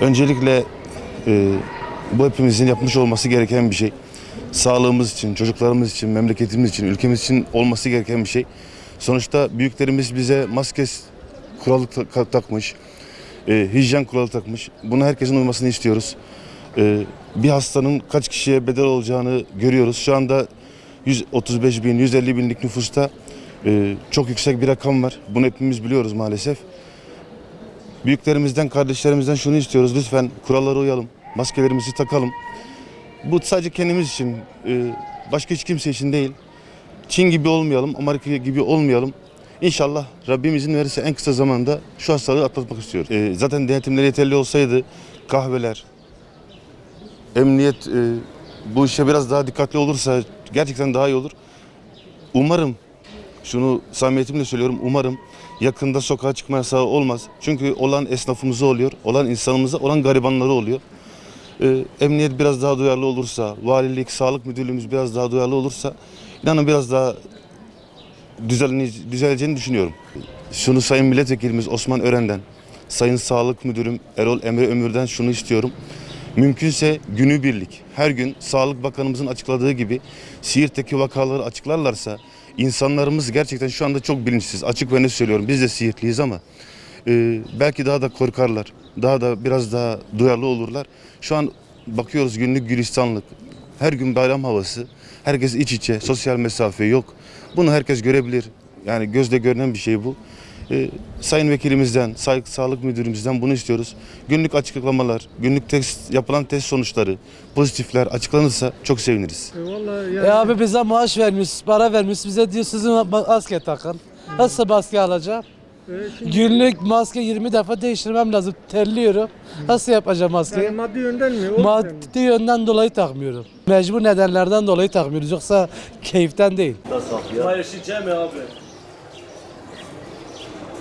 Öncelikle e, bu hepimizin yapmış olması gereken bir şey. Sağlığımız için, çocuklarımız için, memleketimiz için, ülkemiz için olması gereken bir şey. Sonuçta büyüklerimiz bize maske kuralı ta- takmış, e, hijyen kuralı takmış. Buna herkesin uymasını istiyoruz. E, bir hastanın kaç kişiye bedel olacağını görüyoruz. Şu anda 135 bin, 150 binlik nüfusta e, çok yüksek bir rakam var. Bunu hepimiz biliyoruz maalesef. Büyüklerimizden, kardeşlerimizden şunu istiyoruz. Lütfen kurallara uyalım. Maskelerimizi takalım. Bu sadece kendimiz için, e, başka hiç kimse için değil. Çin gibi olmayalım, Amerika gibi olmayalım. İnşallah Rabbim izin verirse en kısa zamanda şu hastalığı atlatmak istiyoruz. E, zaten denetimleri yeterli olsaydı kahveler, emniyet e, bu işe biraz daha dikkatli olursa gerçekten daha iyi olur. Umarım şunu samimiyetimle söylüyorum. Umarım yakında sokağa çıkma yasağı olmaz. Çünkü olan esnafımıza oluyor, olan insanımıza, olan garibanları oluyor. Ee, emniyet biraz daha duyarlı olursa, valilik, sağlık müdürlüğümüz biraz daha duyarlı olursa inanın biraz daha düzelini, düzeleceğini düşünüyorum. Şunu Sayın Milletvekilimiz Osman Ören'den, Sayın Sağlık Müdürüm Erol Emre Ömür'den şunu istiyorum. Mümkünse günübirlik her gün Sağlık Bakanımızın açıkladığı gibi Siirt'teki vakaları açıklarlarsa insanlarımız gerçekten şu anda çok bilinçsiz. Açık ve net söylüyorum biz de Siirtliyiz ama e, belki daha da korkarlar. Daha da biraz daha duyarlı olurlar. Şu an bakıyoruz günlük gülistanlık. Her gün bayram havası. Herkes iç içe. Sosyal mesafe yok. Bunu herkes görebilir. Yani gözle görünen bir şey bu. Ee, Sayın Vekilimizden, Say- Sağlık Müdürümüzden bunu istiyoruz. Günlük açıklamalar, günlük test yapılan test sonuçları, pozitifler açıklanırsa çok seviniriz. E vallahi yani E abi bize maaş vermiş, para vermiş. Bize diyor sizin maske takın. Nasıl maske alacağım? e, şimdi Günlük maske 20 defa değiştirmem lazım. Terliyorum. Nasıl yapacağım yani maskeyi? maddi yönden mi? O mi? Maddi yönden dolayı takmıyorum. Mecbur nedenlerden dolayı takmıyoruz. Yoksa keyiften değil. Paylaşacağım ya abi.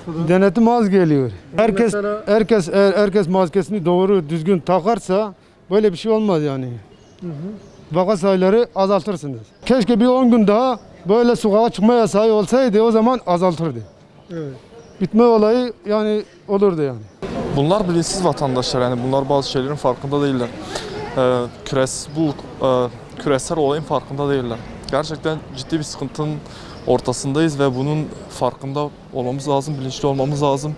Denetim az geliyor. Herkes Mesela- herkes eğer herkes maskesini doğru düzgün takarsa böyle bir şey olmaz yani. Vaka sayıları azaltırsınız. Keşke bir 10 gün daha böyle sokağa çıkma yasağı olsaydı o zaman azaltırdı. Evet. Bitme olayı yani olurdu yani. Bunlar bilinçsiz vatandaşlar yani bunlar bazı şeylerin farkında değiller. Ee, küres, bu e, küresel olayın farkında değiller. Gerçekten ciddi bir sıkıntının ortasındayız ve bunun farkında olmamız lazım, bilinçli olmamız lazım.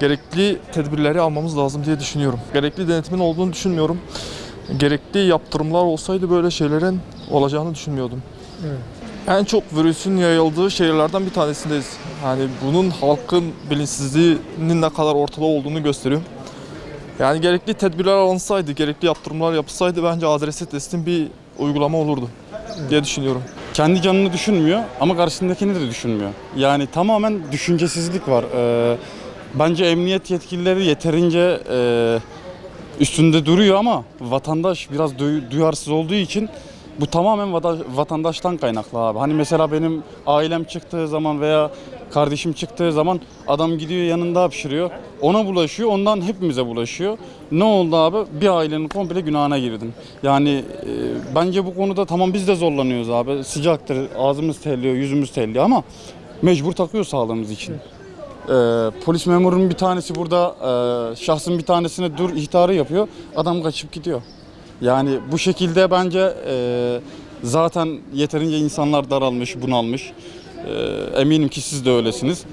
Gerekli tedbirleri almamız lazım diye düşünüyorum. Gerekli denetimin olduğunu düşünmüyorum. Gerekli yaptırımlar olsaydı böyle şeylerin olacağını düşünmüyordum. Evet. En çok virüsün yayıldığı şehirlerden bir tanesindeyiz. Yani bunun halkın bilinçsizliğinin ne kadar ortada olduğunu gösteriyor. Yani gerekli tedbirler alınsaydı, gerekli yaptırımlar yapılsaydı bence adresi testin bir uygulama olurdu diye düşünüyorum. Kendi canını düşünmüyor ama karşısındakini de düşünmüyor. Yani tamamen düşüncesizlik var. Ee, bence emniyet yetkilileri yeterince e, üstünde duruyor ama vatandaş biraz duy- duyarsız olduğu için bu tamamen vata- vatandaştan kaynaklı abi. Hani mesela benim ailem çıktığı zaman veya kardeşim çıktığı zaman adam gidiyor yanında hapşırıyor. Ona bulaşıyor, ondan hepimize bulaşıyor. Ne oldu abi? Bir ailenin komple günahına girdin. Yani e, bence bu konuda tamam biz de zorlanıyoruz abi. Sıcaktır, ağzımız terliyor, yüzümüz terliyor ama mecbur takıyor sağlığımız için. Ee, polis memurunun bir tanesi burada e, şahsın bir tanesine dur ihtarı yapıyor. Adam kaçıp gidiyor. Yani bu şekilde bence e, zaten yeterince insanlar daralmış, bunalmış. E, eminim ki siz de öylesiniz.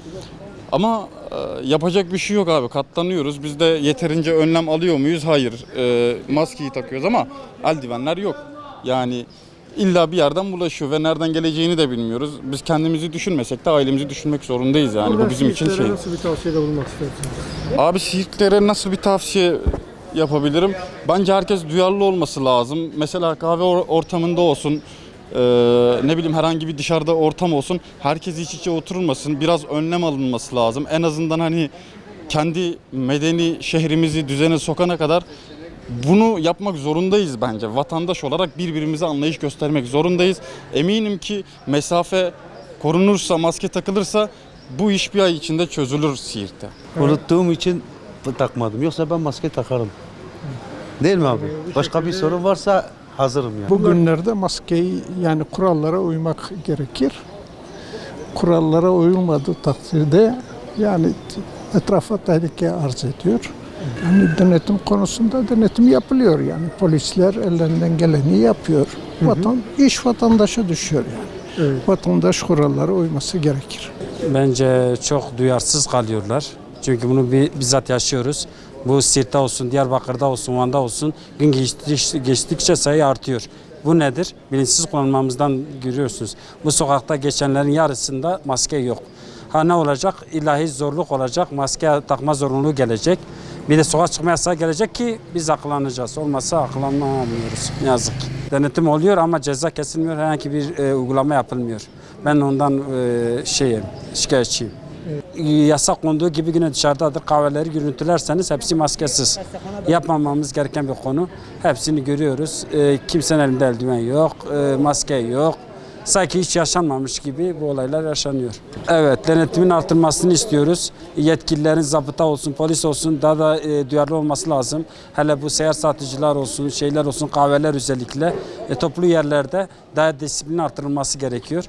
Ama e, yapacak bir şey yok abi. Katlanıyoruz. Biz de yeterince önlem alıyor muyuz? Hayır. E, maskeyi takıyoruz ama eldivenler yok. Yani illa bir yerden bulaşıyor ve nereden geleceğini de bilmiyoruz. Biz kendimizi düşünmesek de ailemizi düşünmek zorundayız yani. Burada Bu bizim için şey. Nasıl bir tavsiyede bulunmak istersiniz? Abi Siirtlere nasıl bir tavsiye yapabilirim? Bence herkes duyarlı olması lazım. Mesela kahve or- ortamında olsun, eee, ne bileyim herhangi bir dışarıda ortam olsun. Herkes iç içe oturulmasın. Biraz önlem alınması lazım. En azından hani kendi medeni şehrimizi düzene sokana kadar bunu yapmak zorundayız bence. Vatandaş olarak birbirimize anlayış göstermek zorundayız. Eminim ki mesafe korunursa, maske takılırsa bu iş bir ay içinde çözülür Siirt'te. Unuttuğum için takmadım. Yoksa ben maske takarım. Değil mi abi? Başka bir sorun varsa hazırım yani. Bugünlerde maskeyi yani kurallara uymak gerekir. Kurallara uyulmadığı takdirde yani etrafa tehlike arz ediyor. Yani denetim konusunda denetim yapılıyor yani. Polisler ellerinden geleni yapıyor. Vatan, iş vatandaşa düşüyor yani. Evet. Vatandaş kurallara uyması gerekir. Bence çok duyarsız kalıyorlar. Çünkü bunu bi- bizzat yaşıyoruz. Bu Sirt'te olsun, Diyarbakır'da olsun, Van'da olsun gün geçtikçe, geçtikçe sayı artıyor. Bu nedir? Bilinçsiz kullanmamızdan görüyorsunuz. Bu sokakta geçenlerin yarısında maske yok. Ha ne olacak? İlahi zorluk olacak. Maske takma zorunluluğu gelecek. Bir de sokağa çıkma yasağı gelecek ki biz akıllanacağız. Olmazsa akıllanamıyoruz. Yazık. Denetim oluyor ama ceza kesilmiyor. Herhangi bir e, uygulama yapılmıyor. Ben ondan e, şeyim, şikayetçiyim. Yasak konduğu gibi yine dışarıdadır. Kahveleri görüntülerseniz hepsi maskesiz. Yapmamamız gereken bir konu. Hepsini görüyoruz. E, kimsenin elinde eldiven yok, e, maske yok. Sanki hiç yaşanmamış gibi bu olaylar yaşanıyor. Evet, denetimin artırılmasını istiyoruz. Yetkililerin zabıta olsun, polis olsun daha da e, duyarlı olması lazım. Hele bu seyahat satıcılar olsun, şeyler olsun, kahveler özellikle e, toplu yerlerde daha disiplin artırılması gerekiyor.